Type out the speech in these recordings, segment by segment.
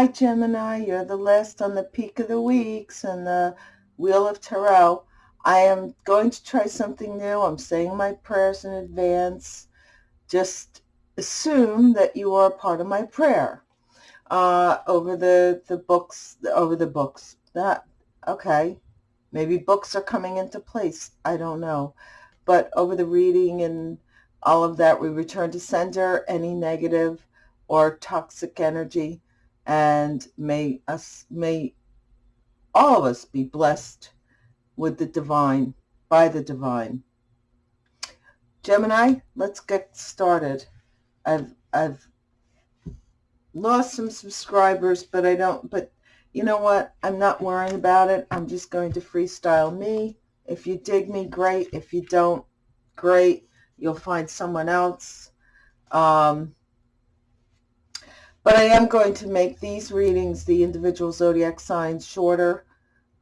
Hi, Gemini. You're the last on the peak of the weeks and the Wheel of Tarot. I am going to try something new. I'm saying my prayers in advance. Just assume that you are part of my prayer uh, over the, the books, over the books. That, okay. Maybe books are coming into place. I don't know. But over the reading and all of that, we return to sender any negative or toxic energy and may us may all of us be blessed with the divine by the divine. Gemini let's get started. I've i've lost some subscribers but i don't but you know what? I'm not worrying about it. I'm just going to freestyle me. If you dig me great. If you don't great. You'll find someone else. Um but I am going to make these readings, the individual zodiac signs, shorter.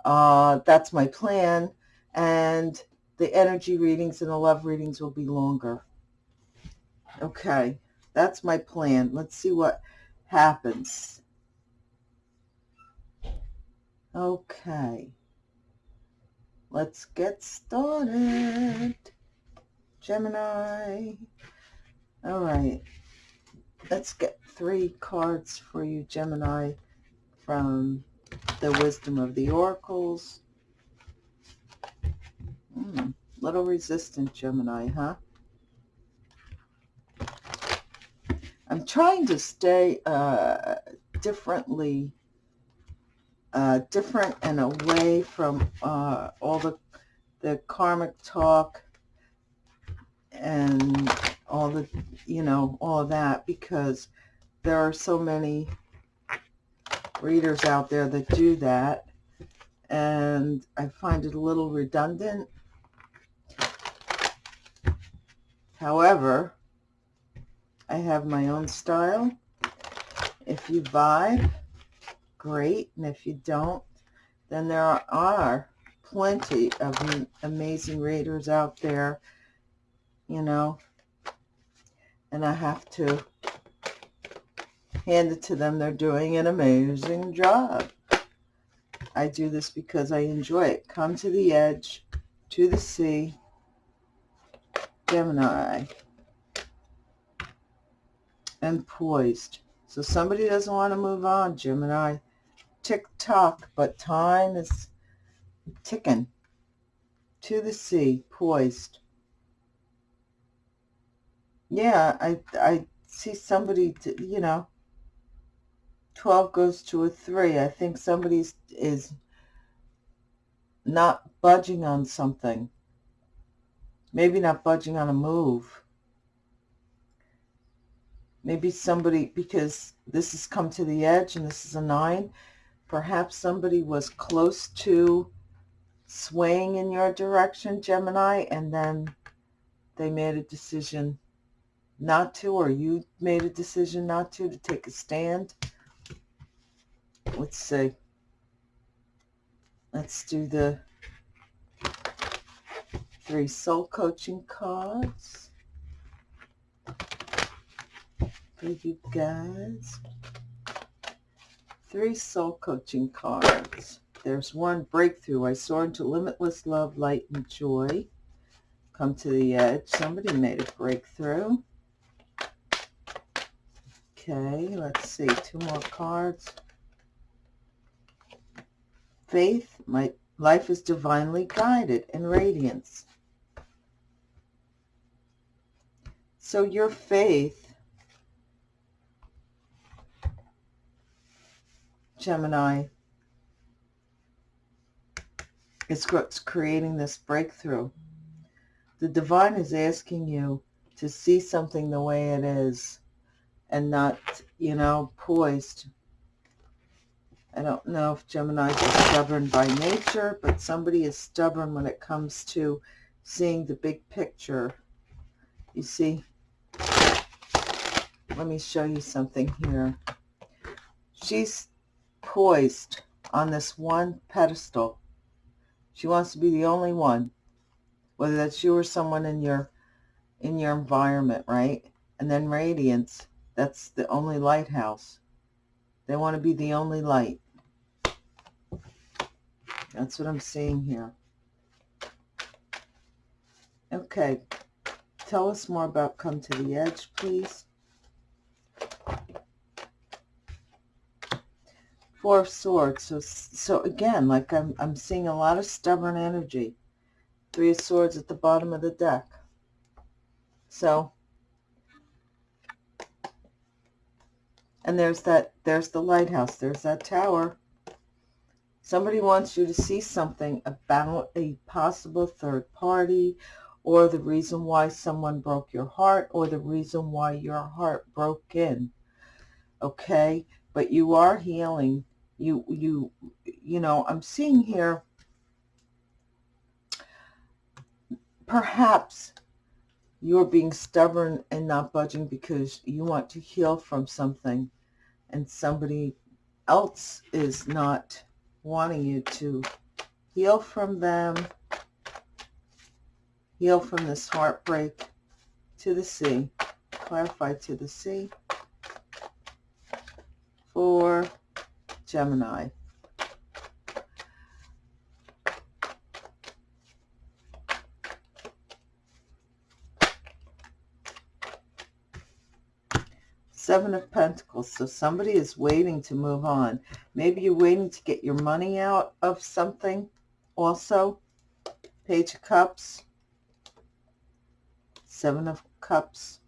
Uh, that's my plan. And the energy readings and the love readings will be longer. Okay, that's my plan. Let's see what happens. Okay. Let's get started. Gemini. All right. Let's get three cards for you, Gemini, from the Wisdom of the Oracles. Hmm, little resistant, Gemini, huh? I'm trying to stay uh, differently, uh, different and away from uh, all the the karmic talk and all the, you know, all that because there are so many readers out there that do that and I find it a little redundant. However, I have my own style. If you vibe, great. And if you don't, then there are plenty of amazing readers out there, you know, and I have to hand it to them. They're doing an amazing job. I do this because I enjoy it. Come to the edge, to the sea, Gemini, and poised. So somebody doesn't want to move on, Gemini. Tick-tock, but time is ticking. To the sea, poised. Yeah, I, I see somebody, you know, 12 goes to a 3. I think somebody is not budging on something. Maybe not budging on a move. Maybe somebody, because this has come to the edge and this is a 9, perhaps somebody was close to swaying in your direction, Gemini, and then they made a decision not to, or you made a decision not to, to take a stand let's see. Let's do the three soul coaching cards for you guys. Three soul coaching cards. There's one breakthrough. I soar into limitless love, light, and joy. Come to the edge. Somebody made a breakthrough. Okay, let's see. Two more cards faith, my life is divinely guided and radiance. So your faith, Gemini, is what's creating this breakthrough. The divine is asking you to see something the way it is and not, you know, poised I don't know if Geminis are stubborn by nature, but somebody is stubborn when it comes to seeing the big picture. You see? Let me show you something here. She's poised on this one pedestal. She wants to be the only one, whether that's you or someone in your in your environment, right? And then radiance, that's the only lighthouse. They want to be the only light. That's what I'm seeing here. Okay. Tell us more about Come to the Edge, please. Four of Swords. So, so again, like I'm, I'm seeing a lot of stubborn energy. Three of Swords at the bottom of the deck. So, and there's that, there's the lighthouse. There's that tower. Somebody wants you to see something about a possible third party or the reason why someone broke your heart or the reason why your heart broke in. Okay? But you are healing. You, you, you know, I'm seeing here perhaps you're being stubborn and not budging because you want to heal from something and somebody else is not wanting you to heal from them, heal from this heartbreak to the sea, clarify to the sea for Gemini. Seven of Pentacles. So somebody is waiting to move on. Maybe you're waiting to get your money out of something also. Page of Cups. Seven of Cups.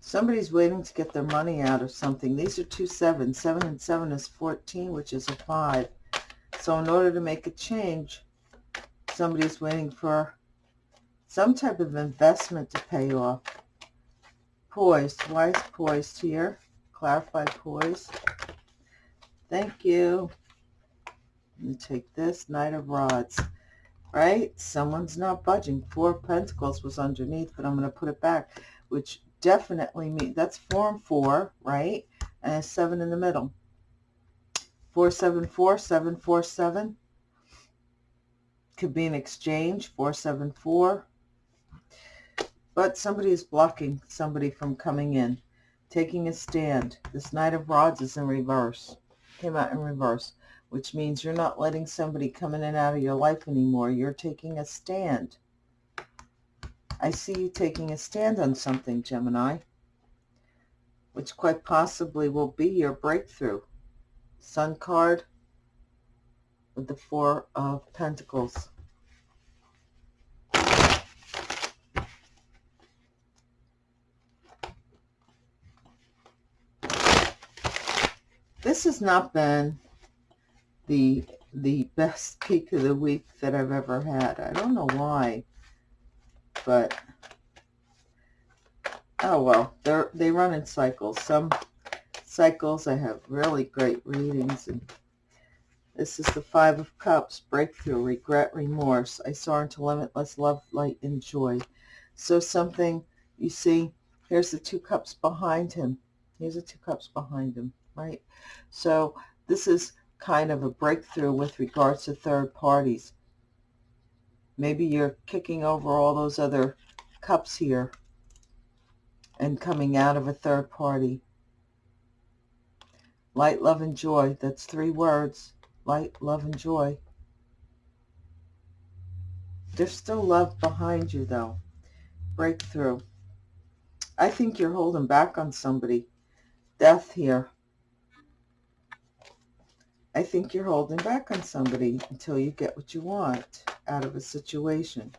Somebody's waiting to get their money out of something. These are two sevens. Seven and seven is 14, which is a five. So in order to make a change, somebody's waiting for some type of investment to pay off. Poised. Why is poised here? Clarify poised. Thank you. Let me take this. Knight of Rods. Right? Someone's not budging. Four Pentacles was underneath, but I'm going to put it back, which definitely means that's and four, right? And seven in the middle. Four, seven, four, seven, four, seven. Could be an exchange. Four, seven, four. But somebody is blocking somebody from coming in, taking a stand. This Knight of Rods is in reverse. Came out in reverse, which means you're not letting somebody come in and out of your life anymore. You're taking a stand. I see you taking a stand on something, Gemini, which quite possibly will be your breakthrough. Sun card with the Four of Pentacles. This has not been the the best peak of the week that I've ever had. I don't know why, but oh well, they they run in cycles. Some cycles I have really great readings, and this is the Five of Cups, breakthrough, regret, remorse. I soar into limitless love, light, and joy. So something, you see, here's the two cups behind him. Here's the two cups behind him right? So this is kind of a breakthrough with regards to third parties. Maybe you're kicking over all those other cups here and coming out of a third party. Light, love, and joy. That's three words. Light, love, and joy. There's still love behind you, though. Breakthrough. I think you're holding back on somebody. Death here. I think you're holding back on somebody until you get what you want out of a situation.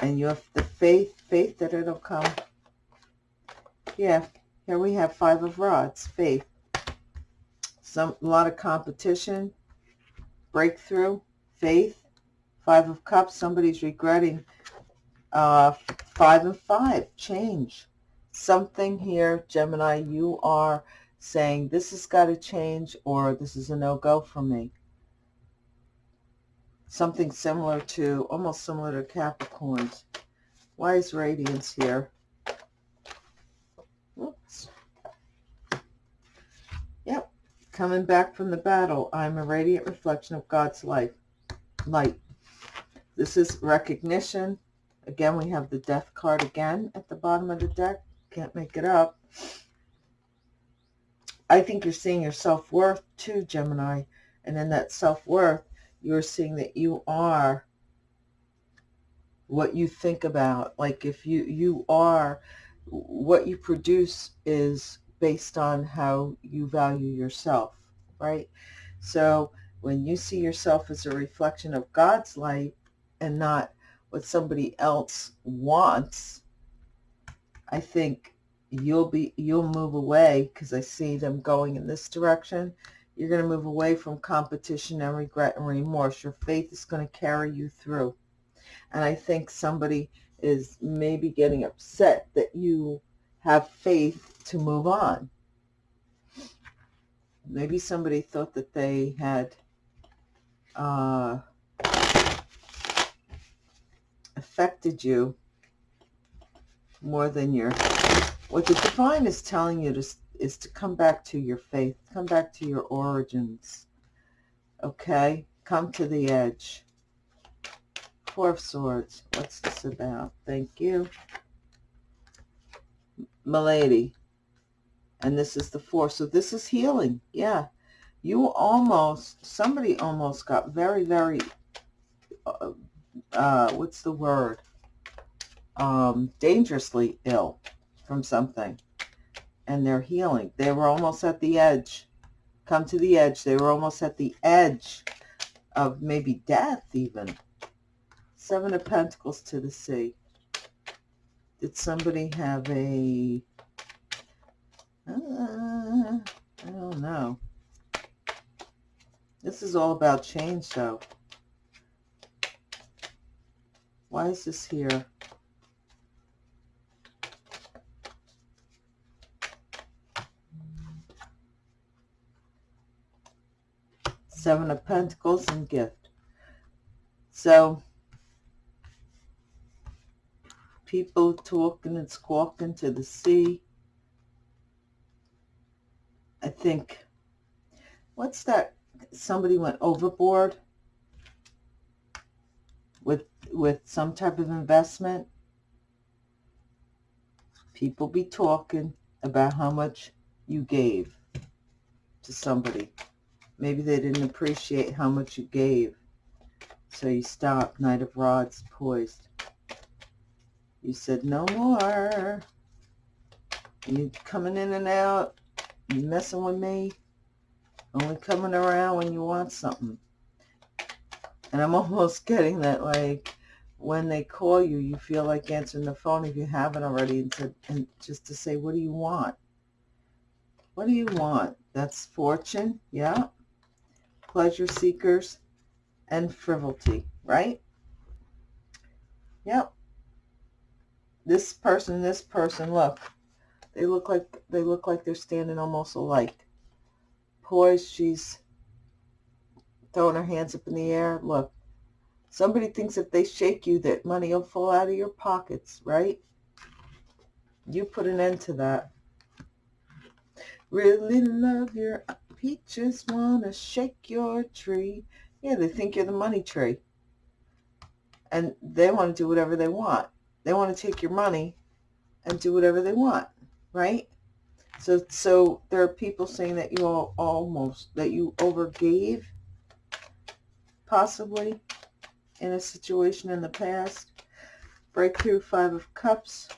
And you have the faith, faith that it'll come. Yeah, here we have five of rods, faith. Some, a lot of competition, breakthrough, faith, five of cups, somebody's regretting. Uh, five and five, change. Something here, Gemini, you are saying this has got to change or this is a no-go for me. Something similar to, almost similar to Capricorns. Why is radiance here? Oops. Yep. Coming back from the battle, I'm a radiant reflection of God's life. Light. This is recognition. Again, we have the death card again at the bottom of the deck. Can't make it up. I think you're seeing your self-worth too, Gemini. And in that self-worth, you're seeing that you are what you think about. Like if you, you are, what you produce is based on how you value yourself, right? So when you see yourself as a reflection of God's light and not what somebody else wants, I think you'll be you'll move away because I see them going in this direction. You're going to move away from competition and regret and remorse. Your faith is going to carry you through. And I think somebody is maybe getting upset that you have faith to move on. Maybe somebody thought that they had uh, affected you more than your what the divine is telling you to, is to come back to your faith come back to your origins okay? Come to the edge. Four of swords what's this about? Thank you. Milady. And this is the four so this is healing yeah. You almost somebody almost got very very uh, uh, what's the word? Um, dangerously ill from something and they're healing they were almost at the edge come to the edge they were almost at the edge of maybe death even seven of pentacles to the sea did somebody have a uh, I don't know. This is all about change, though. Why is this here? Seven of Pentacles and gift. So, people talking and squawking to the sea. I think, what's that? Somebody went overboard with with some type of investment. People be talking about how much you gave to somebody. Maybe they didn't appreciate how much you gave. So you stopped. Knight of Rods poised. You said no more. You coming in and out. You messing with me? Only coming around when you want something. And I'm almost getting that, like, when they call you, you feel like answering the phone if you haven't already, and, to, and just to say, what do you want? What do you want? That's fortune, yeah. Pleasure seekers and frivolity, right? Yep. This person, this person, look. They look like they look like they're standing almost alike. Poised, she's throwing her hands up in the air. Look, somebody thinks if they shake you that money will fall out of your pockets, right? You put an end to that. Really love your peaches, wanna shake your tree. Yeah, they think you're the money tree. And they want to do whatever they want. They want to take your money and do whatever they want right? So, so there are people saying that you all almost, that you overgave, possibly, in a situation in the past. Breakthrough, Five of Cups.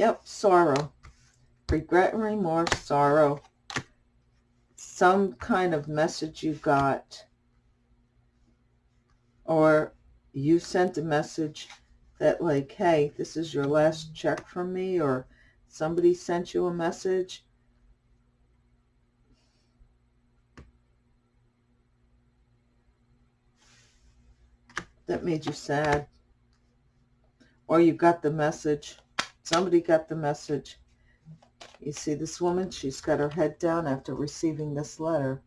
Yep, sorrow. Regret and remorse, sorrow. Some kind of message you got. Or you sent a message that like, hey, this is your last check from me or somebody sent you a message. That made you sad. Or you got the message somebody got the message you see this woman, she's got her head down after receiving this letter.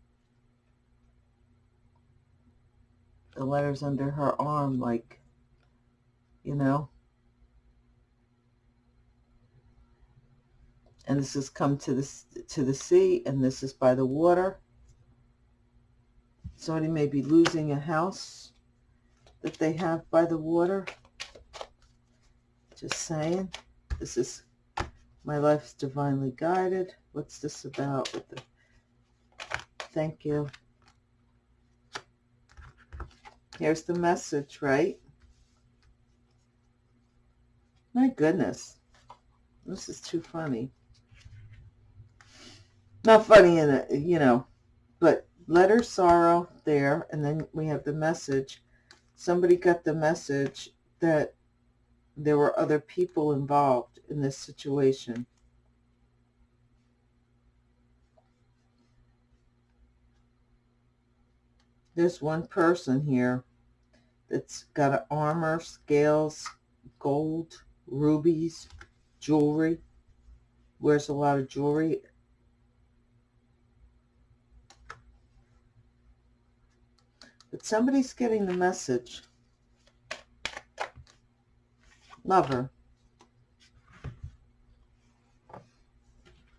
The letter's under her arm, like, you know. And this has come to the, to the sea, and this is by the water. Somebody may be losing a house that they have by the water. Just saying. This is my life's divinely guided. What's this about with the thank you. Here's the message, right? My goodness. This is too funny. Not funny in it, you know, but letter sorrow there. And then we have the message. Somebody got the message that there were other people involved in this situation. There's one person here that's got an armor, scales, gold, rubies, jewelry, wears a lot of jewelry. But somebody's getting the message. Lover.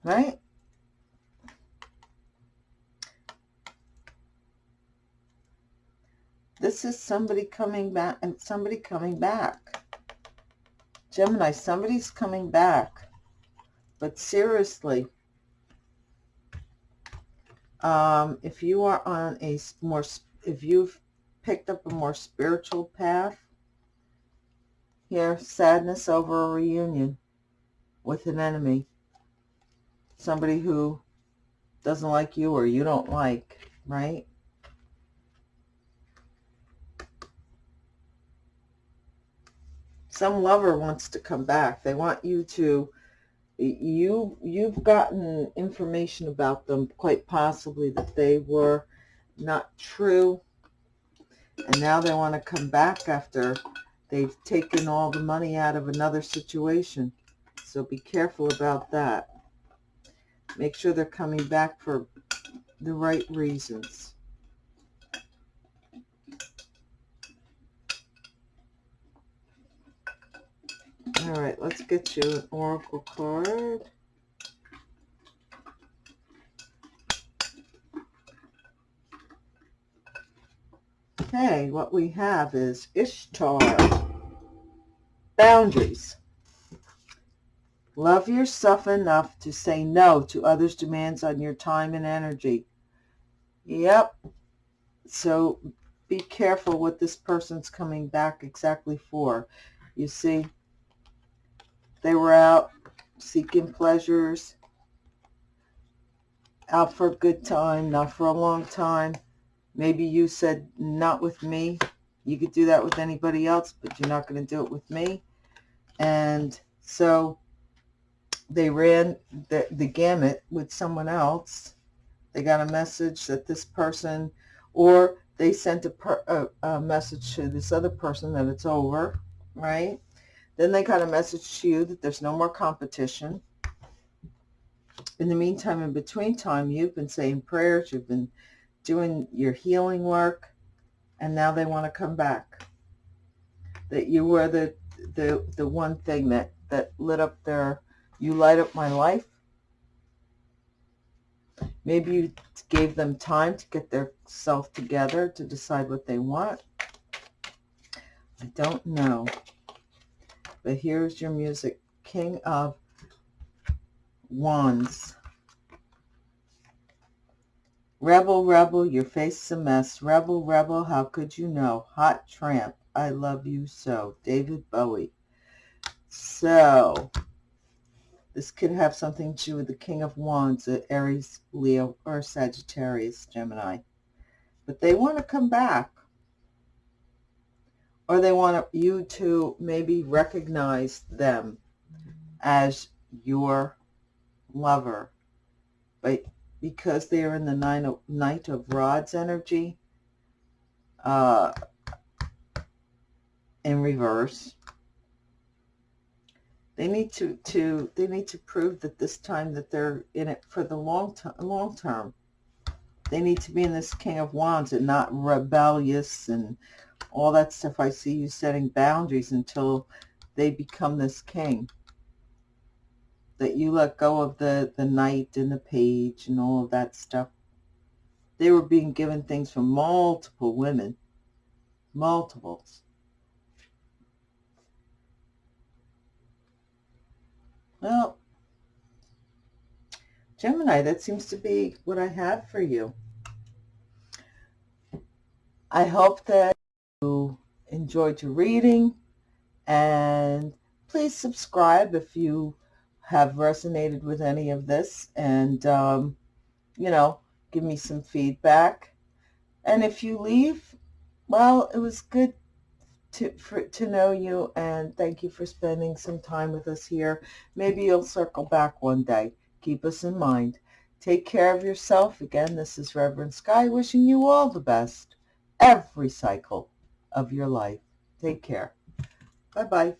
Right? This is somebody coming back and somebody coming back. Gemini, somebody's coming back. But seriously, um, if you are on a more, if you've picked up a more spiritual path, here, sadness over a reunion with an enemy. Somebody who doesn't like you or you don't like, right? some lover wants to come back. They want you to, you, you've gotten information about them, quite possibly that they were not true. And now they want to come back after they've taken all the money out of another situation. So be careful about that. Make sure they're coming back for the right reasons. All right, let's get you an oracle card. Okay, what we have is Ishtar. Boundaries. Love yourself enough to say no to others' demands on your time and energy. Yep. So be careful what this person's coming back exactly for. You see, they were out seeking pleasures, out for a good time, not for a long time. Maybe you said, not with me. You could do that with anybody else, but you're not going to do it with me. And so they ran the, the gamut with someone else. They got a message that this person, or they sent a, per, a, a message to this other person that it's over, right? Then they got a message to you that there's no more competition. In the meantime, in between time, you've been saying prayers, you've been doing your healing work, and now they want to come back. That you were the the the one thing that that lit up their you light up my life. Maybe you gave them time to get their self together to decide what they want. I don't know. But here's your music. King of Wands. Rebel, rebel, your face a mess. Rebel, rebel, how could you know? Hot tramp, I love you so. David Bowie. So, this could have something to do with the King of Wands, uh, Aries, Leo, or Sagittarius, Gemini. But they want to come back or they want you to maybe recognize them as your lover. But because they are in the nine of, Knight of Rods energy, uh, in reverse, they need to, to they need to prove that this time that they're in it for the long, long term. They need to be in this King of Wands and not rebellious and all that stuff. I see you setting boundaries until they become this king. That you let go of the, the knight and the page and all of that stuff. They were being given things from multiple women. Multiples. Well, Gemini, that seems to be what I have for you. I hope that you enjoyed your reading and please subscribe if you have resonated with any of this and, um, you know, give me some feedback. And if you leave, well, it was good to, for, to know you and thank you for spending some time with us here. Maybe you'll circle back one day. Keep us in mind. Take care of yourself. Again, this is Reverend Sky wishing you all the best every cycle of your life. Take care. Bye-bye.